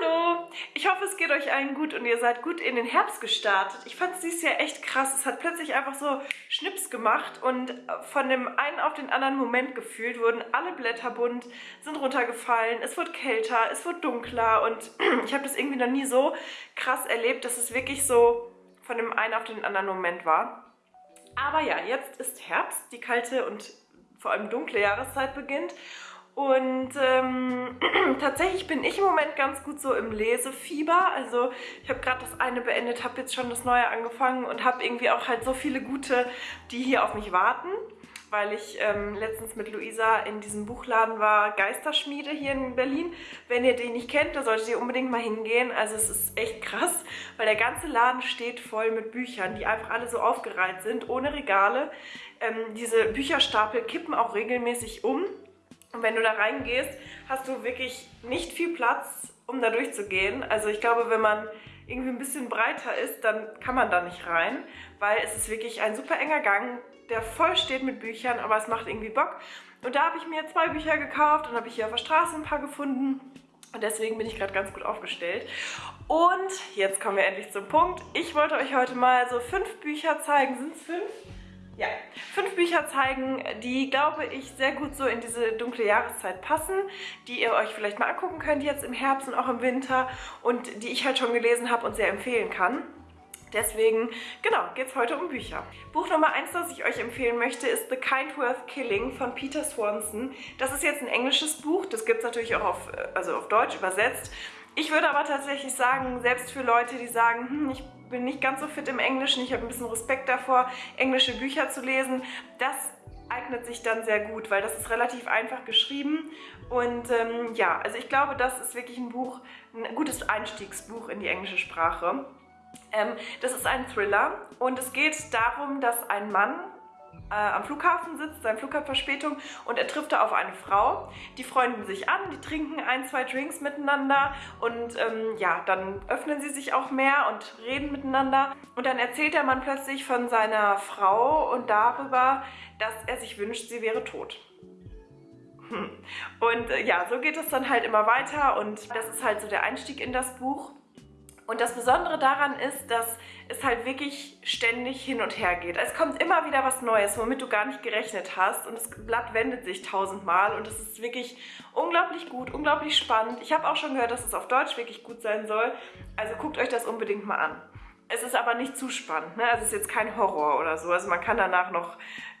Hallo! Ich hoffe, es geht euch allen gut und ihr seid gut in den Herbst gestartet. Ich fand es dieses Jahr echt krass. Es hat plötzlich einfach so Schnips gemacht und von dem einen auf den anderen Moment gefühlt wurden alle Blätter bunt, sind runtergefallen, es wurde kälter, es wurde dunkler und ich habe das irgendwie noch nie so krass erlebt, dass es wirklich so von dem einen auf den anderen Moment war. Aber ja, jetzt ist Herbst, die kalte und vor allem dunkle Jahreszeit beginnt und ähm, tatsächlich bin ich im Moment ganz gut so im Lesefieber. Also ich habe gerade das eine beendet, habe jetzt schon das neue angefangen und habe irgendwie auch halt so viele gute, die hier auf mich warten. Weil ich ähm, letztens mit Luisa in diesem Buchladen war, Geisterschmiede hier in Berlin. Wenn ihr den nicht kennt, da solltet ihr unbedingt mal hingehen. Also es ist echt krass, weil der ganze Laden steht voll mit Büchern, die einfach alle so aufgereiht sind, ohne Regale. Ähm, diese Bücherstapel kippen auch regelmäßig um. Und wenn du da reingehst, hast du wirklich nicht viel Platz, um da durchzugehen. Also ich glaube, wenn man irgendwie ein bisschen breiter ist, dann kann man da nicht rein, weil es ist wirklich ein super enger Gang, der voll steht mit Büchern, aber es macht irgendwie Bock. Und da habe ich mir zwei Bücher gekauft und habe ich hier auf der Straße ein paar gefunden. Und deswegen bin ich gerade ganz gut aufgestellt. Und jetzt kommen wir endlich zum Punkt. Ich wollte euch heute mal so fünf Bücher zeigen. Sind es fünf? Ja, fünf Bücher zeigen, die, glaube ich, sehr gut so in diese dunkle Jahreszeit passen, die ihr euch vielleicht mal angucken könnt jetzt im Herbst und auch im Winter und die ich halt schon gelesen habe und sehr empfehlen kann. Deswegen, genau, geht es heute um Bücher. Buch Nummer 1, das ich euch empfehlen möchte, ist The Kind Worth Killing von Peter Swanson. Das ist jetzt ein englisches Buch, das gibt es natürlich auch auf, also auf Deutsch übersetzt. Ich würde aber tatsächlich sagen, selbst für Leute, die sagen, hm, ich bin nicht ganz so fit im Englischen, ich habe ein bisschen Respekt davor, englische Bücher zu lesen, das eignet sich dann sehr gut, weil das ist relativ einfach geschrieben und ähm, ja, also ich glaube, das ist wirklich ein Buch, ein gutes Einstiegsbuch in die englische Sprache. Ähm, das ist ein Thriller und es geht darum, dass ein Mann äh, am Flughafen sitzt, seine Flughafenverspätung und er trifft da auf eine Frau. Die freunden sich an, die trinken ein, zwei Drinks miteinander und ähm, ja, dann öffnen sie sich auch mehr und reden miteinander. Und dann erzählt der Mann plötzlich von seiner Frau und darüber, dass er sich wünscht, sie wäre tot. Hm. Und äh, ja, so geht es dann halt immer weiter und das ist halt so der Einstieg in das Buch. Und das Besondere daran ist, dass es halt wirklich ständig hin und her geht. Es kommt immer wieder was Neues, womit du gar nicht gerechnet hast und das Blatt wendet sich tausendmal und es ist wirklich unglaublich gut, unglaublich spannend. Ich habe auch schon gehört, dass es auf Deutsch wirklich gut sein soll, also guckt euch das unbedingt mal an. Es ist aber nicht zu spannend, ne? Also es ist jetzt kein Horror oder so, also man kann danach noch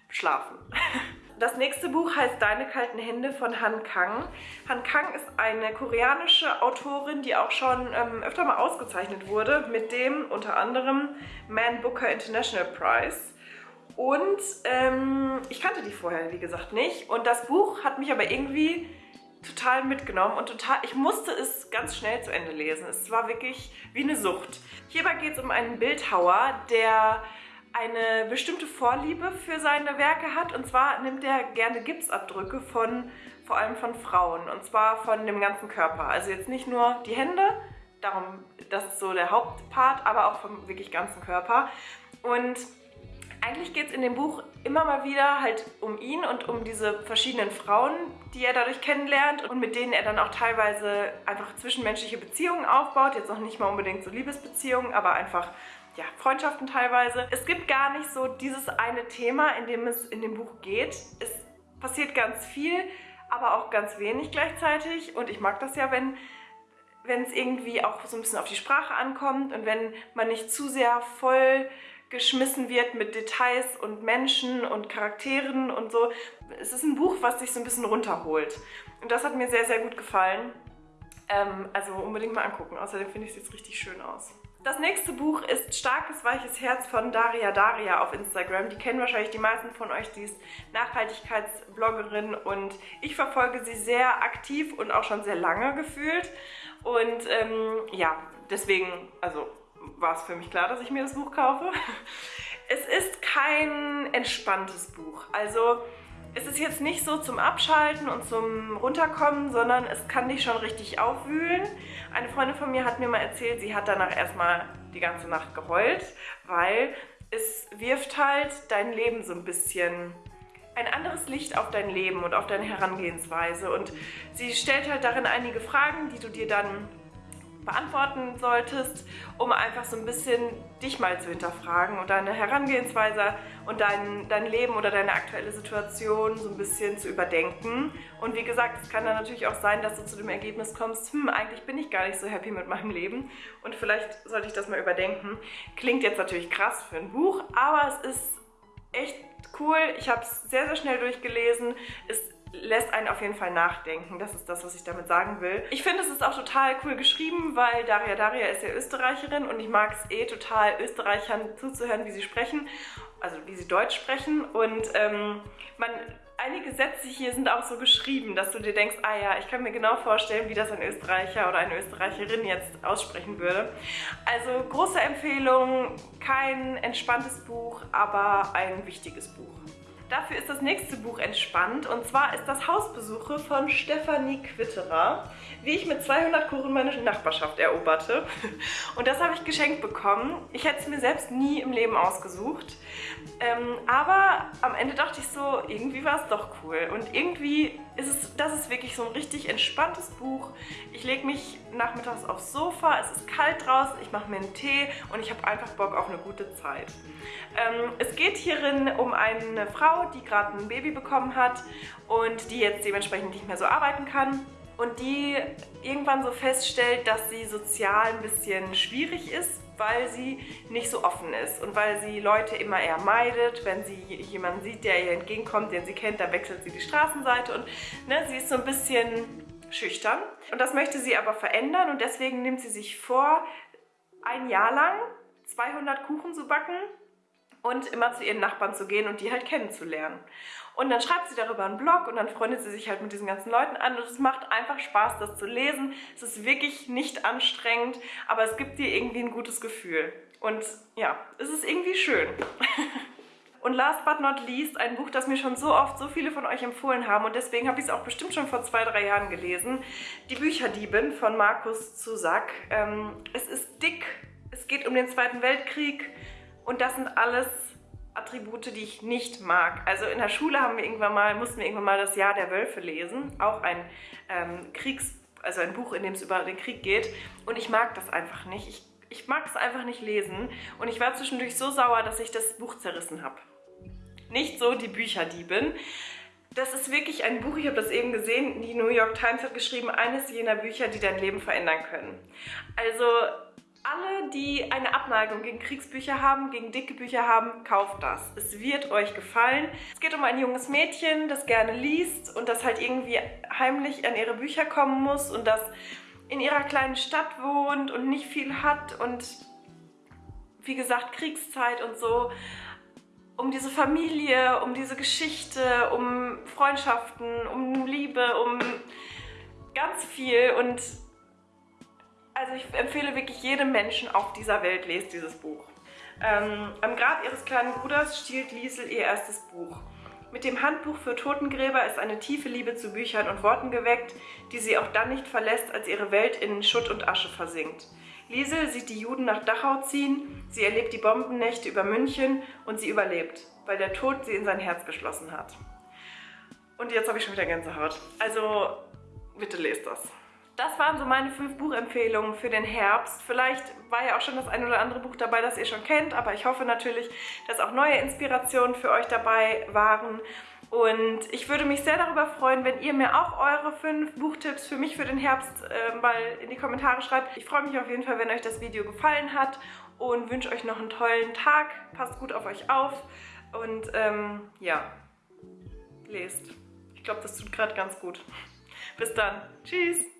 schlafen. Das nächste Buch heißt Deine kalten Hände von Han Kang. Han Kang ist eine koreanische Autorin, die auch schon ähm, öfter mal ausgezeichnet wurde mit dem unter anderem Man Booker International Prize. Und ähm, ich kannte die vorher, wie gesagt, nicht. Und das Buch hat mich aber irgendwie total mitgenommen und total, ich musste es ganz schnell zu Ende lesen. Es war wirklich wie eine Sucht. Hierbei geht es um einen Bildhauer, der eine bestimmte Vorliebe für seine Werke hat. Und zwar nimmt er gerne Gipsabdrücke von, vor allem von Frauen. Und zwar von dem ganzen Körper. Also jetzt nicht nur die Hände, darum, das ist so der Hauptpart, aber auch vom wirklich ganzen Körper. Und eigentlich geht es in dem Buch immer mal wieder halt um ihn und um diese verschiedenen Frauen, die er dadurch kennenlernt und mit denen er dann auch teilweise einfach zwischenmenschliche Beziehungen aufbaut. Jetzt noch nicht mal unbedingt so Liebesbeziehungen, aber einfach ja, Freundschaften teilweise. Es gibt gar nicht so dieses eine Thema, in dem es in dem Buch geht. Es passiert ganz viel, aber auch ganz wenig gleichzeitig und ich mag das ja, wenn wenn es irgendwie auch so ein bisschen auf die Sprache ankommt und wenn man nicht zu sehr voll geschmissen wird mit Details und Menschen und Charakteren und so. Es ist ein Buch, was sich so ein bisschen runterholt. Und das hat mir sehr, sehr gut gefallen. Ähm, also unbedingt mal angucken. Außerdem finde ich es jetzt richtig schön aus. Das nächste Buch ist Starkes Weiches Herz von Daria Daria auf Instagram. Die kennen wahrscheinlich die meisten von euch, die ist Nachhaltigkeitsbloggerin und ich verfolge sie sehr aktiv und auch schon sehr lange gefühlt. Und ähm, ja, deswegen, also war es für mich klar, dass ich mir das Buch kaufe. Es ist kein entspanntes Buch. Also es ist jetzt nicht so zum Abschalten und zum Runterkommen, sondern es kann dich schon richtig aufwühlen. Eine Freundin von mir hat mir mal erzählt, sie hat danach erstmal die ganze Nacht geheult, weil es wirft halt dein Leben so ein bisschen ein anderes Licht auf dein Leben und auf deine Herangehensweise. Und sie stellt halt darin einige Fragen, die du dir dann beantworten solltest, um einfach so ein bisschen dich mal zu hinterfragen und deine Herangehensweise und dein, dein Leben oder deine aktuelle Situation so ein bisschen zu überdenken. Und wie gesagt, es kann dann natürlich auch sein, dass du zu dem Ergebnis kommst, hm, eigentlich bin ich gar nicht so happy mit meinem Leben und vielleicht sollte ich das mal überdenken. Klingt jetzt natürlich krass für ein Buch, aber es ist echt cool. Ich habe es sehr, sehr schnell durchgelesen. Es lässt einen auf jeden Fall nachdenken. Das ist das, was ich damit sagen will. Ich finde, es ist auch total cool geschrieben, weil Daria Daria ist ja Österreicherin und ich mag es eh total, Österreichern zuzuhören, wie sie sprechen, also wie sie Deutsch sprechen. Und ähm, man, einige Sätze hier sind auch so geschrieben, dass du dir denkst, ah ja, ich kann mir genau vorstellen, wie das ein Österreicher oder eine Österreicherin jetzt aussprechen würde. Also große Empfehlung, kein entspanntes Buch, aber ein wichtiges Buch. Dafür ist das nächste Buch entspannt und zwar ist das Hausbesuche von Stefanie Quitterer, wie ich mit 200 Kuchen meine Nachbarschaft eroberte. Und das habe ich geschenkt bekommen. Ich hätte es mir selbst nie im Leben ausgesucht. Ähm, aber am Ende dachte ich so, irgendwie war es doch cool. Und irgendwie ist es, das ist wirklich so ein richtig entspanntes Buch. Ich lege mich nachmittags aufs Sofa, es ist kalt draußen, ich mache mir einen Tee und ich habe einfach Bock auf eine gute Zeit. Ähm, es geht hierin um eine Die gerade ein Baby bekommen hat und die jetzt dementsprechend nicht mehr so arbeiten kann und die irgendwann so feststellt, dass sie sozial ein bisschen schwierig ist, weil sie nicht so offen ist und weil sie Leute immer eher meidet. Wenn sie jemanden sieht, der ihr entgegenkommt, den sie kennt, dann wechselt sie die Straßenseite und ne, sie ist so ein bisschen schüchtern. Und das möchte sie aber verändern und deswegen nimmt sie sich vor, ein Jahr lang 200 Kuchen zu backen und immer zu ihren Nachbarn zu gehen und die halt kennenzulernen. Und dann schreibt sie darüber einen Blog und dann freundet sie sich halt mit diesen ganzen Leuten an und es macht einfach Spaß, das zu lesen. Es ist wirklich nicht anstrengend, aber es gibt dir irgendwie ein gutes Gefühl. Und ja, es ist irgendwie schön. Und last but not least, ein Buch, das mir schon so oft so viele von euch empfohlen haben und deswegen habe ich es auch bestimmt schon vor zwei, drei Jahren gelesen. Die Bücherdiebin von Markus Zusack. Ähm, es ist dick, es geht um den Zweiten Weltkrieg, und das sind alles Attribute, die ich nicht mag. Also in der Schule haben wir irgendwann mal, mussten wir irgendwann mal das Jahr der Wölfe lesen. Auch ein ähm, Kriegs, also ein Buch, in dem es über den Krieg geht. Und ich mag das einfach nicht. Ich, ich mag es einfach nicht lesen. Und ich war zwischendurch so sauer, dass ich das Buch zerrissen habe. Nicht so die Bücherdiebin. Das ist wirklich ein Buch, ich habe das eben gesehen, die New York Times hat geschrieben, eines jener Bücher, die dein Leben verändern können. Also alle, die eine Abneigung gegen Kriegsbücher haben, gegen dicke Bücher haben, kauft das. Es wird euch gefallen. Es geht um ein junges Mädchen, das gerne liest und das halt irgendwie heimlich an ihre Bücher kommen muss und das in ihrer kleinen Stadt wohnt und nicht viel hat und wie gesagt Kriegszeit und so. Um diese Familie, um diese Geschichte, um Freundschaften, um Liebe, um ganz viel und also ich empfehle wirklich jedem Menschen auf dieser Welt, lest dieses Buch. Ähm, am Grab ihres kleinen Bruders stiehlt Liesel ihr erstes Buch. Mit dem Handbuch für Totengräber ist eine tiefe Liebe zu Büchern und Worten geweckt, die sie auch dann nicht verlässt, als ihre Welt in Schutt und Asche versinkt. Liesel sieht die Juden nach Dachau ziehen, sie erlebt die Bombennächte über München und sie überlebt, weil der Tod sie in sein Herz geschlossen hat. Und jetzt habe ich schon wieder Gänsehaut. Also, bitte lest das das waren so meine fünf Buchempfehlungen für den Herbst. Vielleicht war ja auch schon das ein oder andere Buch dabei, das ihr schon kennt, aber ich hoffe natürlich, dass auch neue Inspirationen für euch dabei waren. Und ich würde mich sehr darüber freuen, wenn ihr mir auch eure fünf Buchtipps für mich für den Herbst äh, mal in die Kommentare schreibt. Ich freue mich auf jeden Fall, wenn euch das Video gefallen hat und wünsche euch noch einen tollen Tag. Passt gut auf euch auf und ähm, ja, lest. Ich glaube, das tut gerade ganz gut. Bis dann. Tschüss.